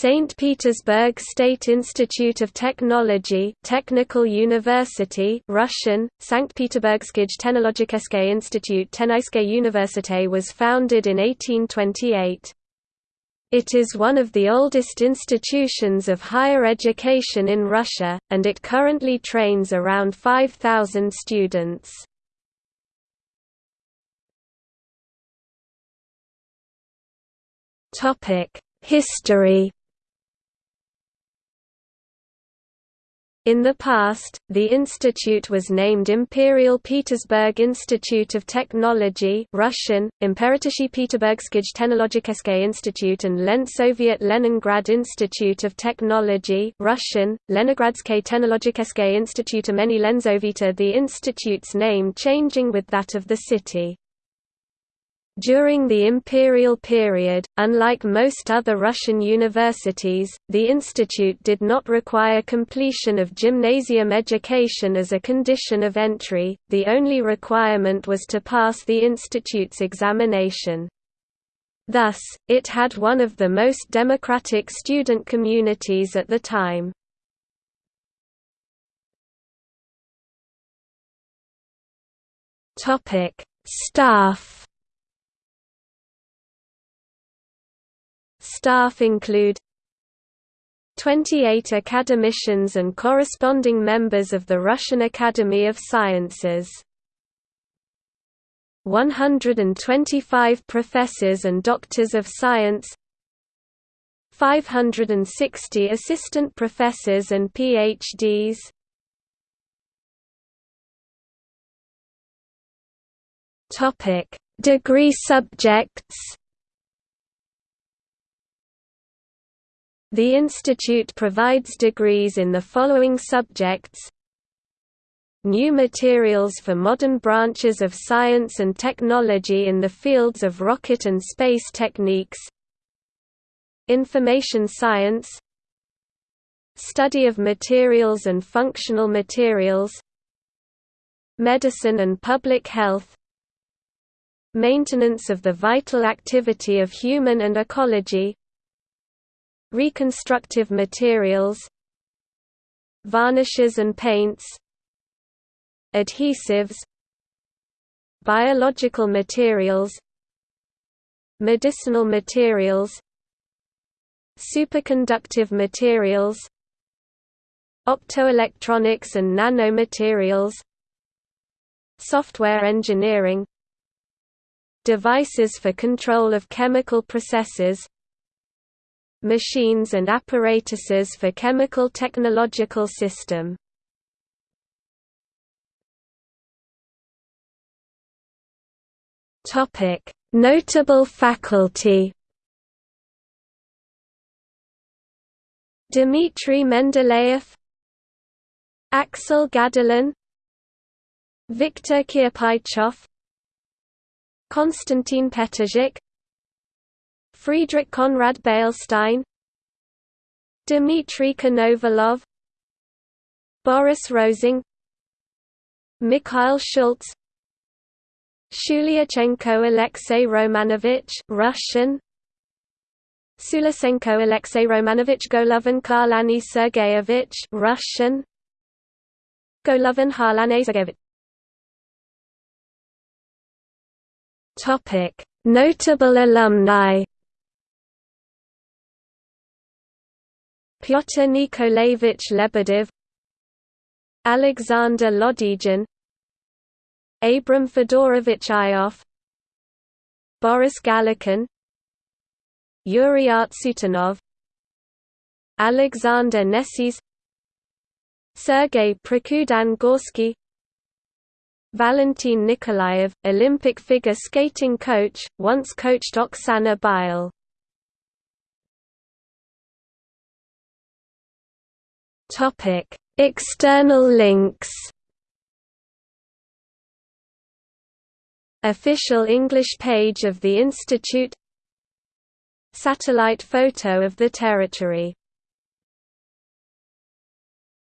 St. Petersburg State Institute of Technology Technical University Russian, Sankt Peterburgskij Technologicheske Institute Tenaiske Université was founded in 1828. It is one of the oldest institutions of higher education in Russia, and it currently trains around 5,000 students. History In the past, the institute was named Imperial Petersburg Institute of Technology Russian, Imperatishi Peterburgskij Technologicheske Institute and Lensoviet Leningrad Institute of Technology Russian, Leningradske Technologicheske Institute Many Lenzovita the institute's name changing with that of the city. During the imperial period, unlike most other Russian universities, the institute did not require completion of gymnasium education as a condition of entry, the only requirement was to pass the institute's examination. Thus, it had one of the most democratic student communities at the time. Staff Staff include 28 academicians and corresponding members of the Russian Academy of Sciences. 125 professors and doctors of science 560 assistant professors and PhDs Degree subjects The institute provides degrees in the following subjects. New materials for modern branches of science and technology in the fields of rocket and space techniques. Information science. Study of materials and functional materials. Medicine and public health. Maintenance of the vital activity of human and ecology Reconstructive materials Varnishes and paints Adhesives Biological materials Medicinal materials Superconductive materials Optoelectronics and nanomaterials Software engineering Devices for control of chemical processes machines and apparatuses for chemical technological system. Notable faculty. Dmitry Mendeleev, Axel Gadolin, Viktor Kirpichev, Konstantin Petržik, Friedrich Konrad Beilstein Dmitry Konovalov Boris Rosing Mikhail Schultz Shulyachenko Alexei Romanovich Russian Sulasenko Alexei Romanovich Golovin Kharlany Sergeyevich Russian Golovin Harlane Sergeyevich Topic. Notable alumni Pyotr Nikolaevich Lebedev Alexander Lodygin Abram Fedorovich Ioffe Boris Galerkin Yuri Artsutanov Alexander Nessis Sergei Prokudin-Gorsky Valentin Nikolaev, Olympic figure skating coach, once coached Oksana Baiul Topic: External links. Official English page of the institute Satellite photo of the territory